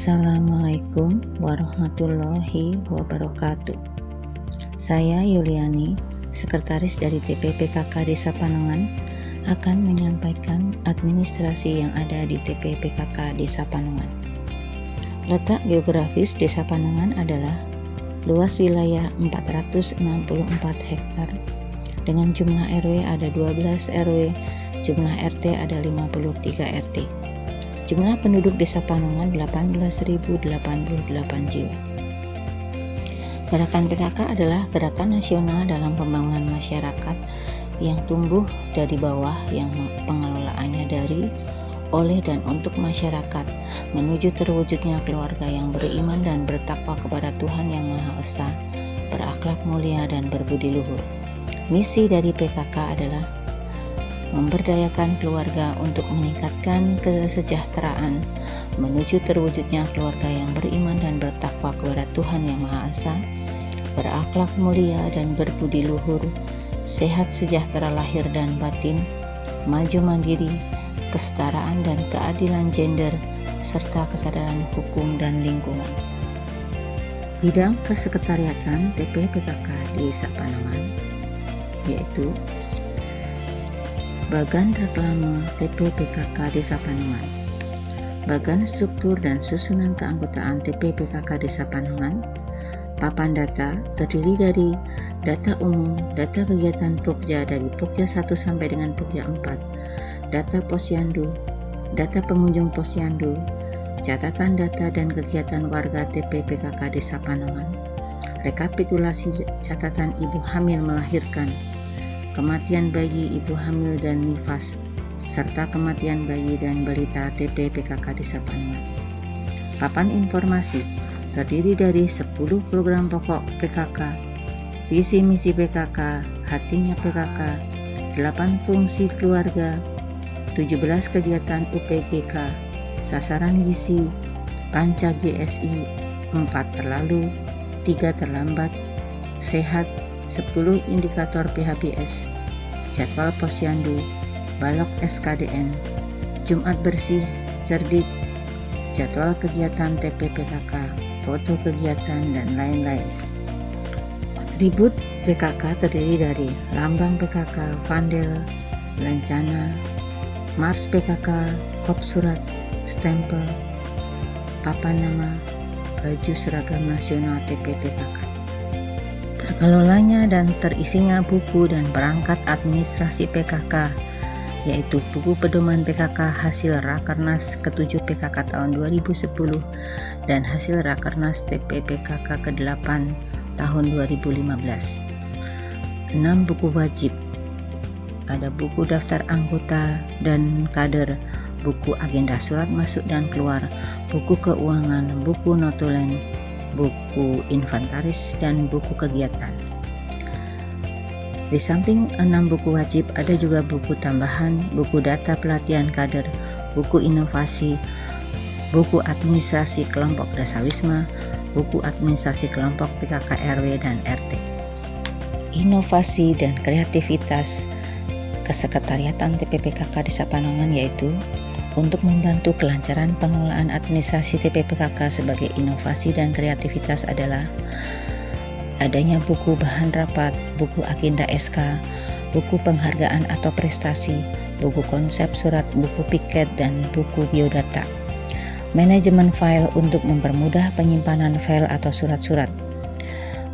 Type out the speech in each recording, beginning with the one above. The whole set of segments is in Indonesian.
Assalamualaikum warahmatullahi wabarakatuh. Saya Yuliani, Sekretaris dari TPPKK Desa Panongan, akan menyampaikan administrasi yang ada di TPPKK Desa Panongan. Letak geografis Desa Panongan adalah luas wilayah 464 hektar dengan jumlah RW ada 12 RW, jumlah RT ada 53 RT. Jumlah penduduk Desa Panongan 18.088 jiwa. Gerakan PKK adalah gerakan nasional dalam pembangunan masyarakat yang tumbuh dari bawah yang pengelolaannya dari oleh dan untuk masyarakat menuju terwujudnya keluarga yang beriman dan bertakwa kepada Tuhan Yang Maha Esa, berakhlak mulia dan berbudi luhur. Misi dari PKK adalah memberdayakan keluarga untuk meningkatkan kesejahteraan, menuju terwujudnya keluarga yang beriman dan bertakwa kepada Tuhan Yang Maha Esa, berakhlak mulia dan berbudi luhur, sehat sejahtera lahir dan batin, maju mandiri, kesetaraan dan keadilan gender, serta kesadaran hukum dan lingkungan. Bidang kesekretariatan TPPKK di Sapanongan yaitu Bagan Reklame TPPKK Desa Panungan Bagan Struktur dan Susunan Keanggotaan TPPKK Desa Panungan Papan data terdiri dari data umum, data kegiatan Pokja dari Pokja 1 sampai dengan Pokja 4, data posyandu, data pengunjung posyandu, catatan data dan kegiatan warga TPPKK Desa Panongan, rekapitulasi catatan ibu hamil melahirkan, kematian bayi, ibu hamil dan nifas, serta kematian bayi dan balita TP PKK Desa Panungan. Papan informasi terdiri dari 10 program pokok PKK, visi misi PKK, hatinya PKK, 8 fungsi keluarga, 17 kegiatan UPGK, sasaran gizi, panca GSI, 4 terlalu, 3 terlambat, sehat, 10 indikator PHBS, jadwal posyandu, balok SKDN, Jumat bersih, cerdik, jadwal kegiatan TPPKK, foto kegiatan, dan lain-lain. Atribut PKK terdiri dari lambang PKK, vandel, lencana, Mars PKK, kop surat, stempel, papan nama, baju seragam nasional TPPKK terkelolanya dan terisinya buku dan perangkat administrasi PKK yaitu buku pedoman PKK hasil Rakernas ke-7 PKK tahun 2010 dan hasil Rakernas TP PKK ke-8 tahun 2015. 6 buku wajib ada buku daftar anggota dan kader, buku agenda surat masuk dan keluar, buku keuangan, buku notulen, buku inventaris, dan buku kegiatan. Di samping enam buku wajib, ada juga buku tambahan, buku data pelatihan kader, buku inovasi, buku administrasi kelompok dasawisma, buku administrasi kelompok PKK RW dan RT. Inovasi dan kreativitas kesekretariatan TPPKK di Sapanongan yaitu untuk membantu kelancaran pengelolaan administrasi TPPKK sebagai inovasi dan kreativitas adalah adanya buku bahan rapat, buku agenda SK, buku penghargaan atau prestasi, buku konsep surat, buku piket, dan buku biodata. Manajemen file untuk mempermudah penyimpanan file atau surat-surat.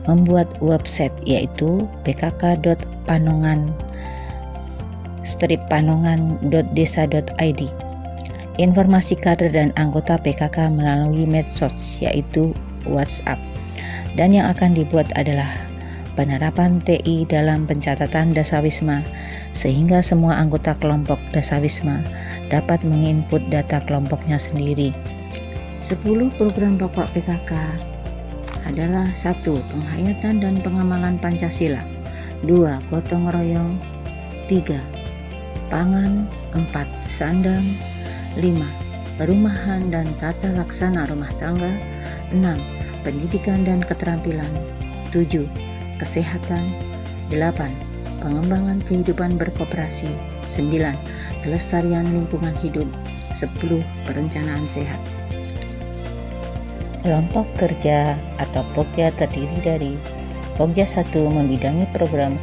Membuat website yaitu bkk.panongan strip panongan.desa.id informasi kader dan anggota PKK melalui medsos yaitu WhatsApp. Dan yang akan dibuat adalah penerapan TI dalam pencatatan dasawisma sehingga semua anggota kelompok dasawisma dapat menginput data kelompoknya sendiri. 10 program pokok PKK adalah satu Penghayatan dan pengamalan Pancasila 2. Gotong royong 3. Pangan 4. Sandang 5. Perumahan dan tata laksana rumah tangga 6. Pendidikan dan keterampilan 7. Kesehatan 8. Pengembangan kehidupan berkooperasi 9. Kelestarian lingkungan hidup 10. Perencanaan sehat Kelompok kerja atau Pokja terdiri dari Pokja 1 membidangi program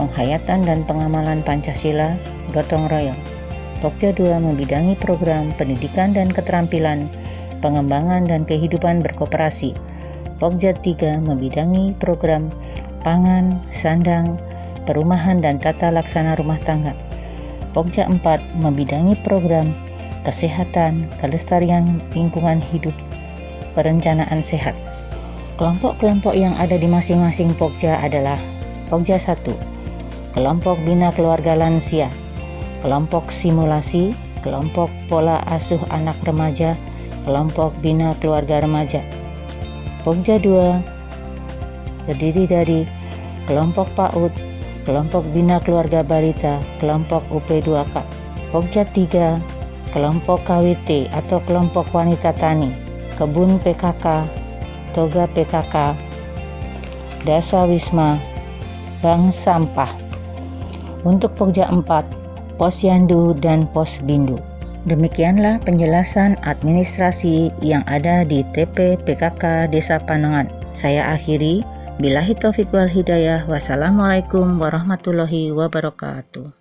penghayatan dan pengamalan Pancasila gotong royong. Pokja 2 membidangi program pendidikan dan keterampilan, pengembangan dan kehidupan berkooperasi. Pokja 3 membidangi program pangan, sandang, perumahan dan tata laksana rumah tangga. Pokja 4 membidangi program kesehatan, kelestarian lingkungan hidup, perencanaan sehat. Kelompok-kelompok yang ada di masing-masing Pokja adalah Pokja 1, kelompok bina keluarga lansia, kelompok simulasi, kelompok pola asuh anak remaja, kelompok bina keluarga remaja. Pokja 2 terdiri dari kelompok PAUD, kelompok bina keluarga balita, kelompok UP2K. Pokja 3 kelompok KWT atau kelompok wanita tani, kebun PKK, toga PKK, dasa wisma, bank sampah. Untuk Pokja 4, Posyandu dan Posbindu. Demikianlah penjelasan administrasi yang ada di TP PKK Desa Panangan. Saya akhiri. Bilahi taufiq wal hidayah. Wassalamualaikum warahmatullahi wabarakatuh.